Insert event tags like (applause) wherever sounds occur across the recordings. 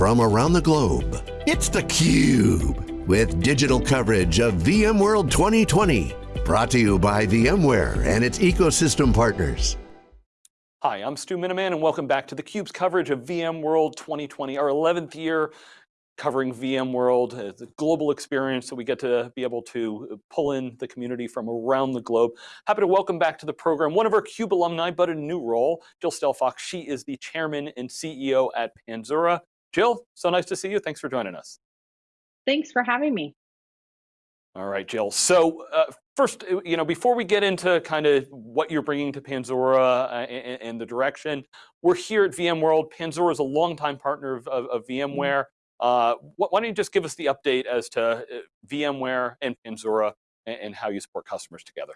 from around the globe. It's theCUBE, with digital coverage of VMworld 2020. Brought to you by VMware and its ecosystem partners. Hi, I'm Stu Miniman and welcome back to theCUBE's coverage of VMworld 2020, our 11th year covering VMworld, the global experience that we get to be able to pull in the community from around the globe. Happy to welcome back to the program one of our CUBE alumni, but a new role, Jill Stelfox. She is the chairman and CEO at Panzura. Jill, so nice to see you. Thanks for joining us. Thanks for having me. All right, Jill. So uh, first, uh, you know, before we get into kind of what you're bringing to Panzura uh, and, and, the direction, we're here at VMworld. Panzura is a longtime partner of, of, of mm-hmm. VMware. Uh, why don't you just give us the update as to uh, VMware and Panzura and, and how you support customers together?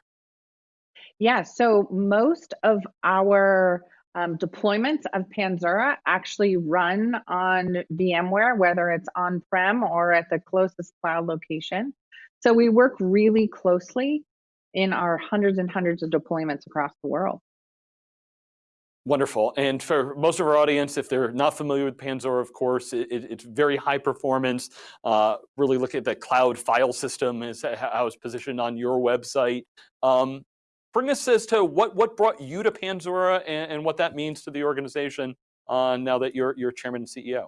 Yeah, so most of our um, deployments of Panzura actually run on VMware, whether it's on-prem or at the closest cloud location. So we work really closely in our hundreds and hundreds of deployments across the world. Wonderful. And for most of our audience, if they're not familiar with Panzura, of course, it, it's very high performance. Uh, really look at the cloud file system is how it's positioned on your website. Um, bring us as to what, what brought you to Panzura and, and what that means to the organization uh, now that you're, you're chairman and CEO.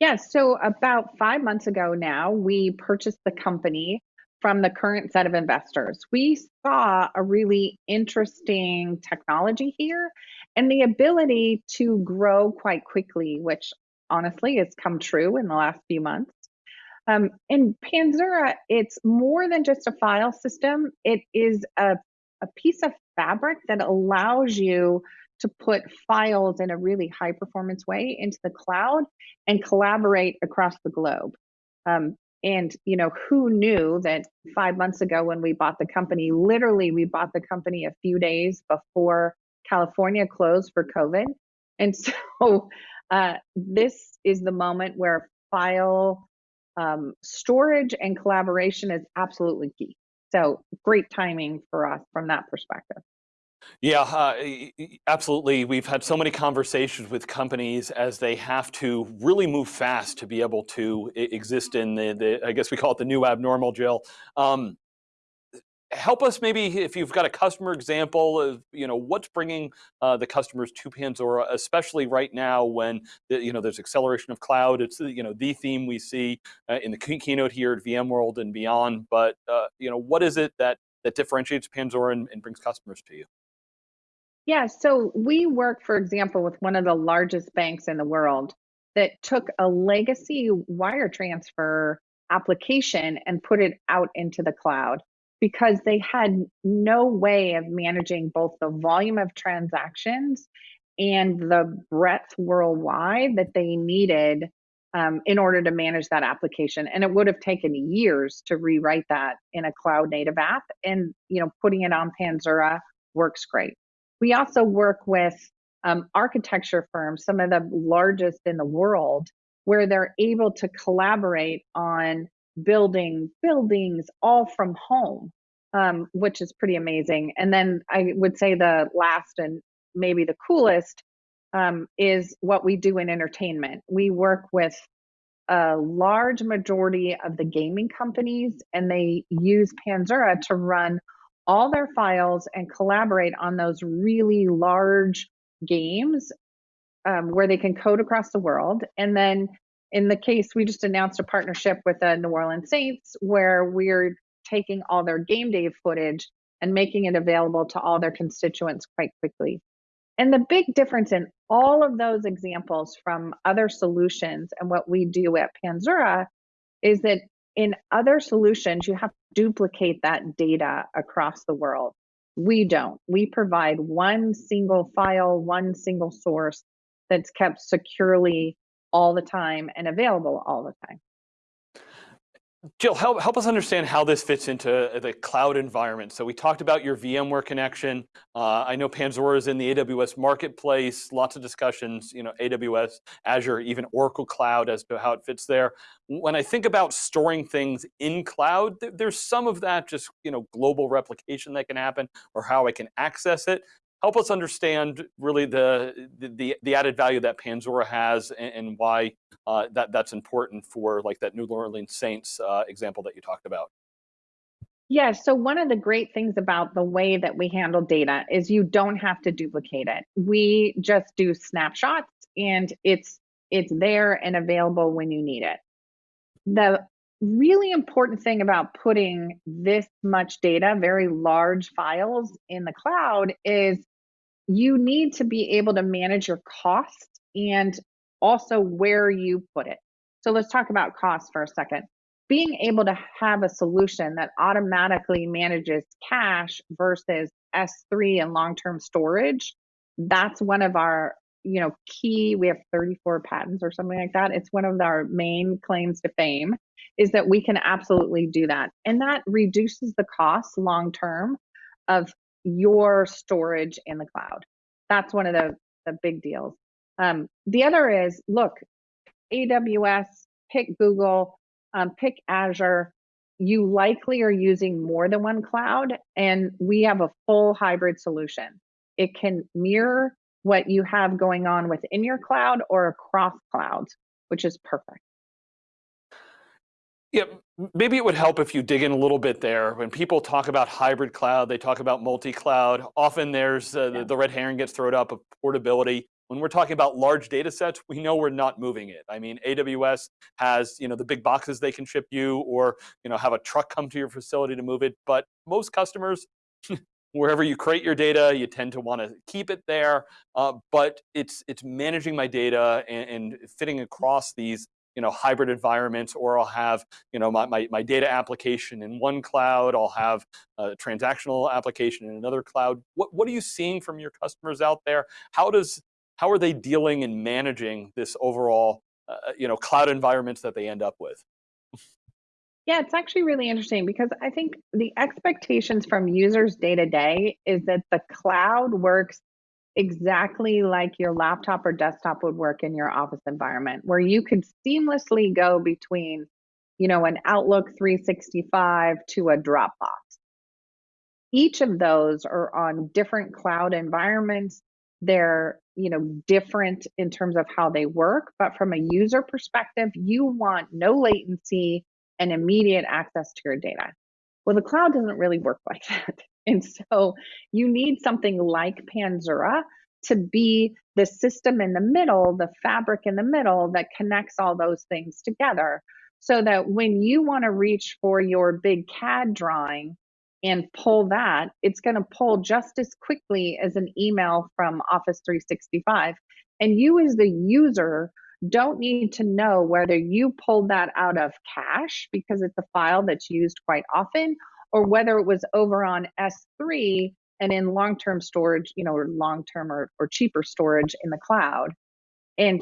Yeah, so about five months ago now, we purchased the company from the current set of investors. We saw a really interesting technology here and the ability to grow quite quickly, which honestly has come true in the last few months. Um, in Panzura, it's more than just a file system. It is a, a piece of fabric that allows you to put files in a really high performance way into the cloud and collaborate across the globe. Um, and you know, who knew that five months ago when we bought the company, literally we bought the company a few days before California closed for COVID. And (laughs) so uh, this is the moment where file um, storage and collaboration is absolutely key. So great timing for us from that perspective. Yeah, uh, absolutely. We've had so many conversations with companies as they have to really move fast to be able to exist in the, the I guess we call it the new abnormal, Jill. Um, help us maybe if you've got a customer example of you know what's bringing uh, the customers to Panzura, especially right now when the, you know there's acceleration of cloud. It's you know the theme we see uh, in the keynote here at VMworld and beyond. But uh, you know what is it that that differentiates Panzura and, and brings customers to you? Yeah, so we work, for example, with one of the largest banks in the world that took a legacy wire transfer application and put it out into the cloud because they had no way of managing both the volume of transactions and the breadth worldwide that they needed um, in order to manage that application. And it would have taken years to rewrite that in a cloud native app. And you know, putting it on Panzura works great. We also work with um, architecture firms, some of the largest in the world, where they're able to collaborate on building buildings all from home, um, which is pretty amazing. And then I would say the last and maybe the coolest um, is what we do in entertainment. We work with a large majority of the gaming companies, and they use Panzura to run all their files and collaborate on those really large games um, where they can code across the world. And then in the case, we just announced a partnership with the New Orleans Saints where we're taking all their game day footage and making it available to all their constituents quite quickly. And the big difference in all of those examples from other solutions and what we do at Panzura is that in other solutions, you have to duplicate that data across the world. We don't. We provide one single file, one single source that's kept securely all the time and available all the time. Jill, help, help us understand how this fits into the cloud environment. So we talked about your VMware connection. Uh, I know Panzura is in the AWS marketplace, lots of discussions, you know, AWS, Azure, even Oracle Cloud as to how it fits there. When I think about storing things in cloud, there's some of that just, you know, global replication that can happen or how I can access it. Help us understand really the, the, the added value that Panzura has and, and why uh, that, that's important for like that New Orleans Saints uh, example that you talked about. Yeah, so one of the great things about the way that we handle data is you don't have to duplicate it. We just do snapshots and it's it's there and available when you need it. The really important thing about putting this much data, very large files in the cloud is you need to be able to manage your cost and also where you put it. So let's talk about cost for a second. Being able to have a solution that automatically manages cache versus S3 and long-term storage, that's one of our you know key we have 34 patents or something like that. It's one of our main claims to fame is that we can absolutely do that. And that reduces the cost long term of your storage in the cloud that's one of the, the big deals um, the other is look aws pick google um, pick Azure, you likely are using more than one cloud, and we have a full hybrid solution. It can mirror what you have going on within your cloud or across clouds, which is perfect. Yeah, maybe it would help if you dig in a little bit there. When people talk about hybrid cloud, they talk about multi-cloud. Often there's uh, yeah. the, the, red herring gets thrown up of portability. When we're talking about large data sets, we know we're not moving it. I mean, AWS has you know the big boxes they can ship you, or you know have a truck come to your facility to move it. But most customers, (laughs) wherever you create your data, you tend to want to keep it there. Uh, but it's it's managing my data and, and, fitting across these you know hybrid environments, or I'll have you know my, my, my data application in one cloud, I'll have a transactional application in another cloud. What what are you seeing from your customers out there? How does how are they dealing and managing this overall, uh, uh, you know, cloud environments that they end up with? Yeah, it's actually really interesting because I think the expectations from users day to day is that the cloud works exactly like your laptop or desktop would work in your office environment, where you could seamlessly go between, you know, an Outlook 365 to a Dropbox. Each of those are on different cloud environments. They're you know different in terms of how they work but from a user perspective you want no latency and immediate access to your data well the cloud doesn't really work like (laughs) that and so you need something like panzura to be the system in the middle the fabric in the middle that connects all those things together so that when you want to reach for your big cad drawing and pull that, it's going to pull just as quickly as an email from Office 365. And you, as the user, don't need to know whether you pulled that out of cache because it's a file that's used quite often, or whether it was over on S3 and in long term storage, you know, or long term or, or cheaper storage in the cloud. And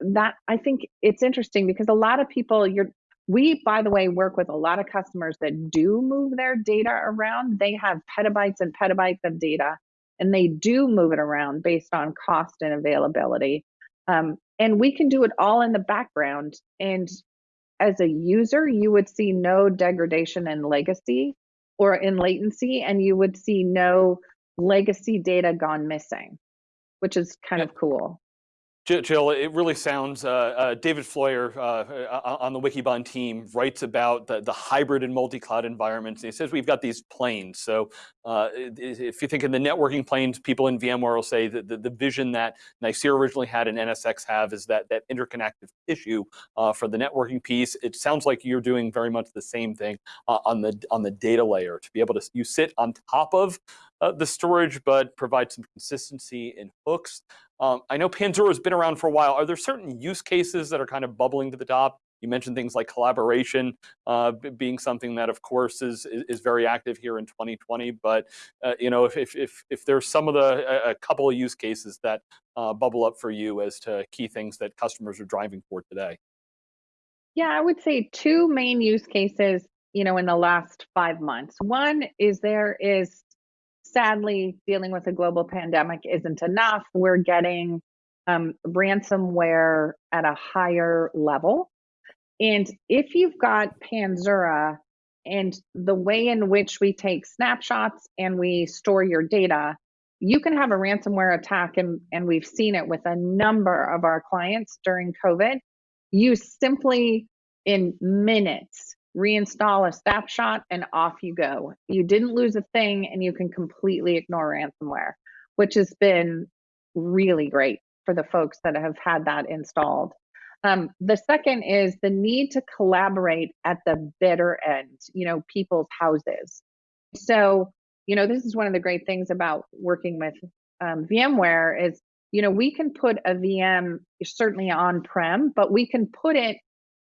that I think it's interesting because a lot of people you're we, by the way, work with a lot of customers that do move their data around. They have petabytes and petabytes of data, and they do move it around based on cost and availability. Um, and we can do it all in the background. And as a user, you would see no degradation in legacy or in latency, and you would see no legacy data gone missing, which is kind of cool. Jill, it really sounds, uh, uh, David Floyer uh, uh on the Wikibon team writes about the, the hybrid and multi-cloud environments. He says we've got these planes. So uh, if you think in the networking planes, people in VMware will say that the, the vision that Nicira originally had and NSX have is that, that interconnective issue uh, for the networking piece. It sounds like you're doing very much the same thing on, the, on the data layer to be able to, you sit on top of the storage, but provide some consistency in hooks. Um, I know Panzura has been around for a while. Are there certain use cases that are kind of bubbling to the top? You mentioned things like collaboration uh, being something that, of course, is is very active here in 2020. But uh, you know, if, if if if there's some of the a, couple of use cases that uh, bubble up for you as to key things that customers are driving for today. Yeah, I would say two main use cases. You know, in the last five months. One is there is sadly, dealing with a global pandemic isn't enough. We're getting um, ransomware at a higher level. And if you've got Panzura and the way in which we take snapshots and we store your data, you can have a ransomware attack, and, and we've seen it with a number of our clients during COVID. You simply, in minutes, reinstall a snapshot and off you go. You didn't lose a thing, and you can completely ignore ransomware, which has been really great for the folks that have had that installed. Um, the second is the need to collaborate at the bitter end, you know, people's houses. So, you know, this is one of the great things about working with um, VMware is, you know, we can put a VM certainly on prem, but we can put it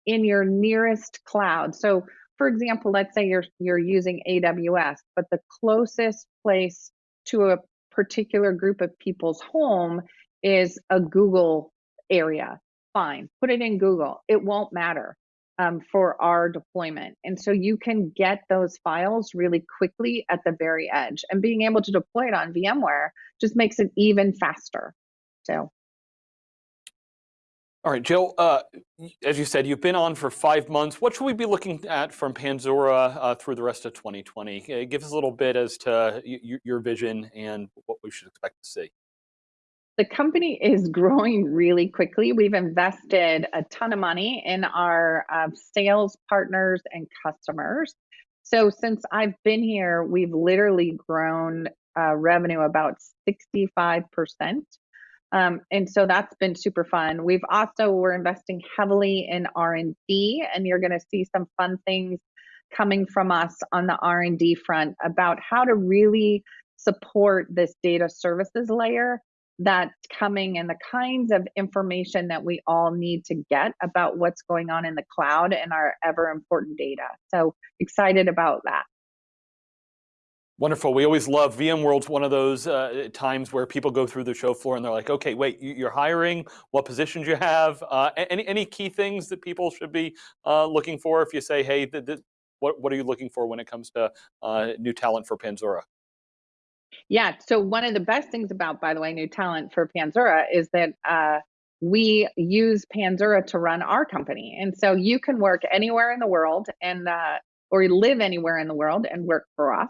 in your nearest cloud. So, for example, let's say you're you're using AWS, but the closest place to a particular group of people's home is a Google area fine. Put it in Google. It won't matter um, for our deployment. And so you can get those files really quickly at the very edge. And being able to deploy it on VMware just makes it even faster. So. All right, Jill, uh, as you said, you've been on for five months. What should we be looking at from Panzura uh, through the rest of 2020? Uh, give us a little bit as to your vision and what we should expect to see the company is growing really quickly. We've invested a ton of money in our uh, sales partners and customers. So since I've been here, we've literally grown uh, revenue about 65%. Um, and so that's been super fun. We've also, we're investing heavily in R&D and you're gonna see some fun things coming from us on the R&D front about how to really support this data services layer that's coming and the kinds of information that we all need to get about what's going on in the cloud and our ever important data. So excited about that. Wonderful. We always love VMworld's one of those uh, times where people go through the show floor and they're like, okay, wait, you're hiring, what positions you have, uh, any, any key things that people should be uh, looking for if you say, hey, what, what are you looking for when it comes to uh, new talent for Panzura? Yeah. So one of the best things about, by the way, new talent for Panzura is that uh, we use Panzura to run our company, and so you can work anywhere in the world and uh, or live anywhere in the world and work for us.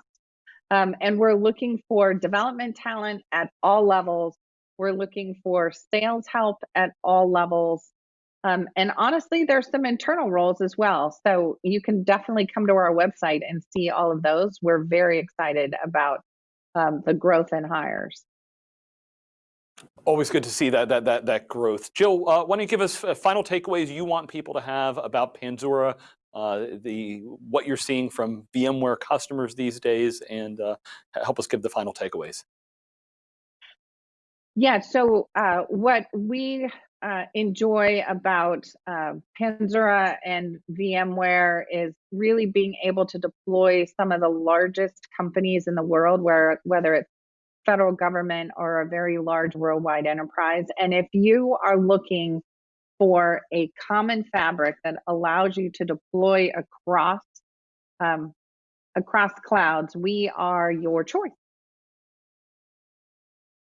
Um, and we're looking for development talent at all levels. We're looking for sales help at all levels. Um, and honestly, there's some internal roles as well. So you can definitely come to our website and see all of those. We're very excited about um, the growth in hires. Always good to see that that that that growth. Jill, uh, why don't you give us uh, final takeaways you want people to have about Panzura, the what you're seeing from VMware customers these days, and uh, help us give the final takeaways. Yeah. So uh, what we uh, enjoy about uh, Panzura and VMware is really being able to deploy some of the largest companies in the world, where whether it's federal government or a very large worldwide enterprise. And if you are looking for a common fabric that allows you to deploy across um, across clouds, we are your choice.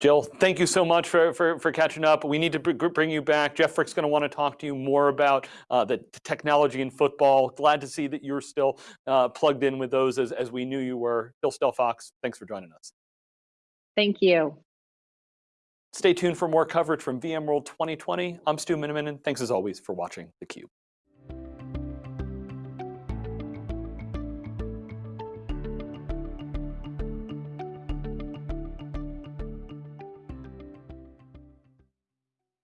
Jill, thank you so much for, for, for catching up. We need to bring you back. Jeff Frick's going to want to talk to you more about uh, the technology in football. Glad to see that you're still uh, plugged in with those as, as we knew you were. Jill Stelfox, thanks for joining us. Thank you. Stay tuned for more coverage from VMworld 2020. I'm Stu Miniman, and thanks as always for watching theCUBE.